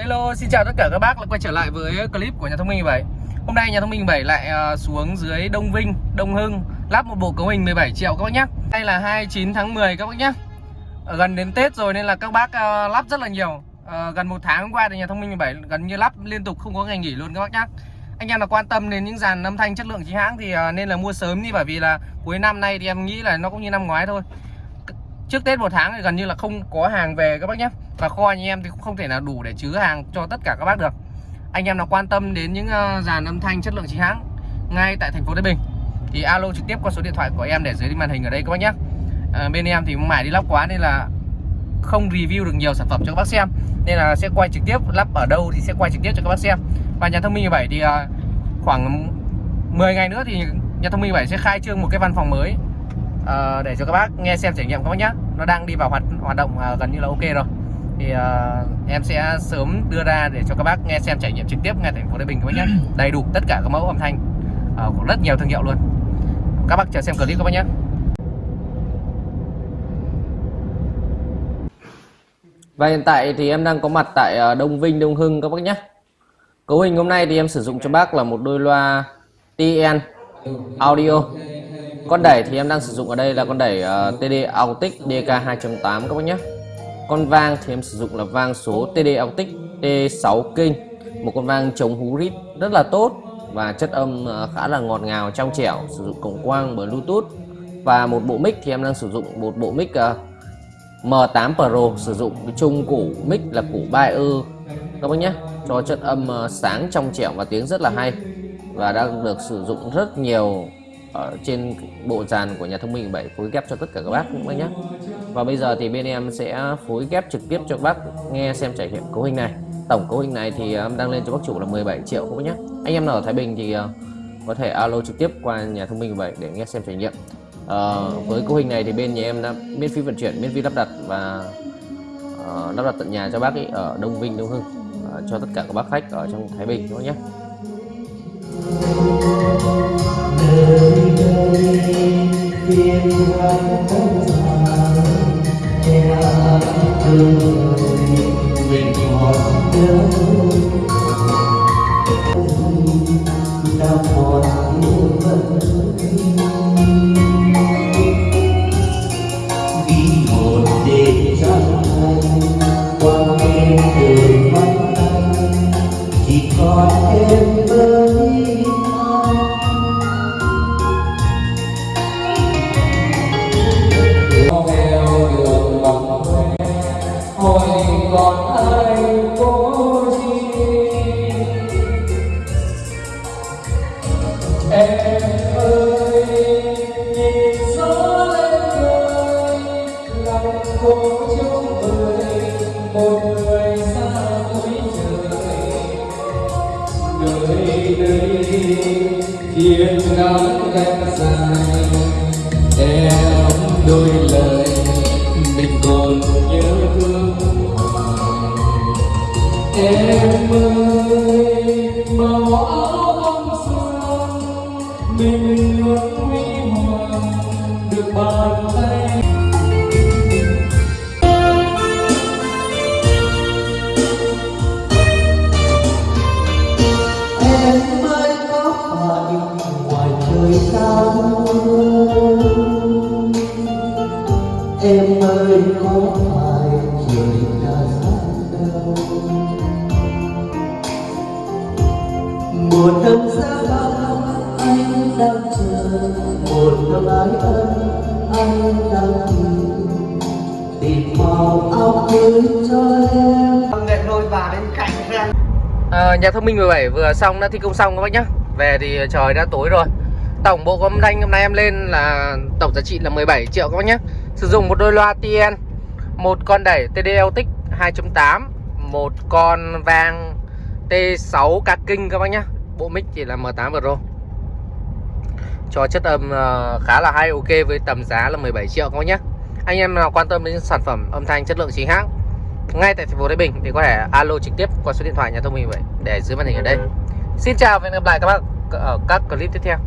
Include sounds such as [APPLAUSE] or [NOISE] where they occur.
Hello, xin chào tất cả các bác đã quay trở lại với clip của nhà thông minh 7 Hôm nay nhà thông minh 7 lại ờ, xuống dưới Đông Vinh, Đông Hưng Lắp một bộ cấu hình 17 triệu các bác nhé Đây là 29 tháng 10 các bác nhé Gần đến Tết rồi nên là các bác ờ, lắp rất là nhiều. Ờ, gần một tháng qua thì nhà thông minh 17 gần như lắp liên tục không có ngày nghỉ luôn các bác nhé Anh em là quan tâm đến những dàn âm thanh chất lượng chính hãng thì nên là mua sớm đi Bởi vì là cuối năm nay thì em nghĩ là nó cũng như năm ngoái thôi trước Tết một tháng thì gần như là không có hàng về các bác nhé. Và kho anh em thì cũng không thể nào đủ để chứa hàng cho tất cả các bác được. Anh em nào quan tâm đến những ờ, dàn âm thanh chất lượng chính hãng ngay tại thành phố Thái Bình thì alo trực tiếp qua số điện thoại của em để dưới màn hình ở đây các bác nhé. À, bên em thì mải đi lắp quá nên là không review được nhiều sản phẩm cho các bác xem. Nên là sẽ quay trực tiếp lắp ở đâu thì sẽ quay trực tiếp cho các bác xem. Và nhà thông minh 17 thì ờ, khoảng 10 ngày nữa thì nhà thông minh 17 sẽ khai trương một cái văn phòng mới uh, để cho các bác nghe xem trải nghiệm các bác nhé nó đang đi vào hoạt hoạt động uh, gần như là ok rồi. Thì uh, em sẽ sớm đưa ra để cho các bác nghe xem trải nghiệm trực tiếp ngay thành phố Thái Bình các bác nhé [CLEARS THROAT] đầy đủ tất cả các mẫu âm thanh. Uh, của rất nhiều thương hiệu luôn. Các bác chờ xem clip các bác nhé và hiện tại thì em đang có mặt tại Đông Vinh Đông Hưng các bác nhé cấu hình hôm nay thì em sử dụng cho bác là một đôi loa TN audio con đẩy thì em đang sử dụng ở đây là con đẩy ờ, uh, TD Autic DK 2.8 các bác nhé. Con vang thì em sử dụng là vang số TD Autic T6 King, một con vang chống hú rít rất là tốt và chất âm uh, khá là ngọt ngào trong trẻo sử dụng cổng quang bluetooth. Và một bộ mic thì em đang sử dụng một bộ mic ờ, uh, M8 Pro sử dụng cái chung củ mic là củ Bayer các bác nhé cho chất âm uh, sáng trong trẻo và tiếng rất là hay. Và đang được sử dụng rất nhiều ở trên bộ dàn của nhà thông minh 7 phối ghép cho tất cả các bác cũng nhé và bây giờ thì bên em sẽ phối ghép trực tiếp cho các bác nghe xem trải nghiệm cấu hình này. Tổng cấu hình này thì um, em đang lên cho bác chủ là 17 triệu các bác nhé anh em nào ở Thái Bình thì uh, có thể alo trực tiếp qua nhà thông minh 7 để nghe xem trải nghiệm. À, với cấu hình này thì bên nhà em đã miễn phí vận chuyển miễn phí lắp đặt và uh, lắp đặt tận nhà cho bác ấy ở Đông Vinh Đông Hưng uh, cho tất cả các bác khách ở trong Thái Bình các bác nhé đây phiên không dài che thương người nguyện còn nhớ đã còn yêu vẫn vì một đêm trăng qua đêm từ mắt anh chỉ còn em cô trong người một người xa cuối trời đời đây thiên nắng em dài em đôi lời mình còn nhớ thương em ơi màu áo bông sương mình luôn huy hoàng được bàn tay em ơi có phải ngoài trời cao em ơi có phải trời đã sáng đâu một năm xa anh đang chờ một năm ái ân anh đang tìm tìm màu áo cưới cho em nghệ đôi bà bên cạnh xem À, nhà thông minh 17 vừa xong đã thi công xong các bác nhá. Về thì trời đã tối rồi. Tổng bộ âm thanh hôm nay em lên là tổng giá trị là 17 triệu các bác nhé Sử dụng một đôi loa TN Một con đẩy TD 2.8 Một con vang T6 ca kinh các bác nhá. Bộ mic chỉ là M8 Pro. Cho chất âm ờ, khá là hay ok với tầm giá là 17 triệu các bác nhé Anh em nào quan tâm đến sản phẩm âm thanh chất lượng chính hãng ngay tại thành phố Thái Bình thì có thể alo trực tiếp qua số điện thoại nhà thông minh vậy để dưới màn hình ở đây. Xin chào và hẹn gặp lại các bác ở các clip tiếp theo.